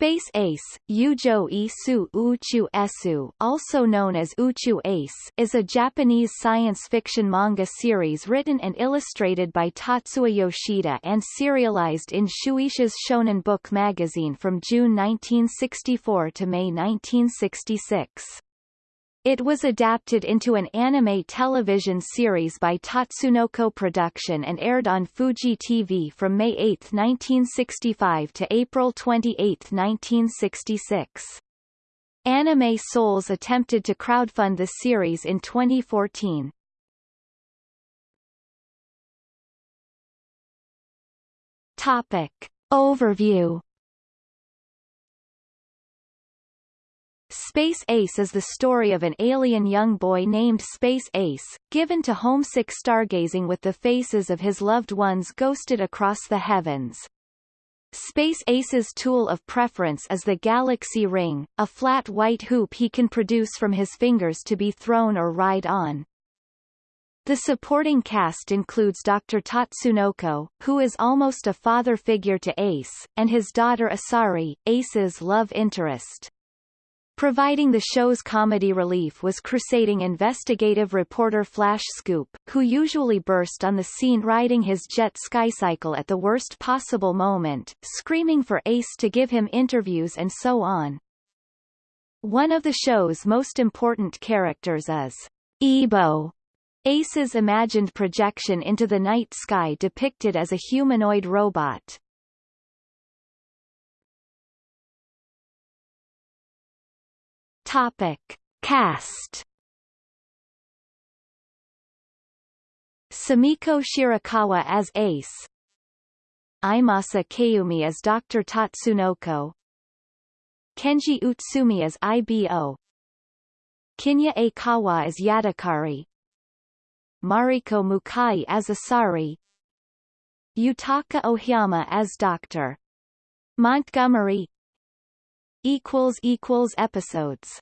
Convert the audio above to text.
Space Ace, Yujo Isu Uchu Esu also known as Uchu Ace is a Japanese science fiction manga series written and illustrated by Tatsuo Yoshida and serialized in Shueisha's Shonen Book magazine from June 1964 to May 1966. It was adapted into an anime television series by Tatsunoko Production and aired on Fuji TV from May 8, 1965 to April 28, 1966. Anime Sols attempted to crowdfund the series in 2014. Topic. Overview Space Ace is the story of an alien young boy named Space Ace, given to homesick stargazing with the faces of his loved ones ghosted across the heavens. Space Ace's tool of preference is the Galaxy Ring, a flat white hoop he can produce from his fingers to be thrown or ride on. The supporting cast includes Dr. Tatsunoko, who is almost a father figure to Ace, and his daughter Asari, Ace's love interest. Providing the show's comedy relief was crusading investigative reporter Flash Scoop, who usually burst on the scene riding his jet skycycle at the worst possible moment, screaming for Ace to give him interviews and so on. One of the show's most important characters is Ebo, Ace's imagined projection into the night sky depicted as a humanoid robot. Topic. Cast Sumiko Shirakawa as Ace Iemasa Kayumi as Dr. Tatsunoko Kenji Utsumi as IBO Kinya Aikawa as Yadakari Mariko Mukai as Asari Yutaka Ohiyama as Dr. Montgomery equals equals episodes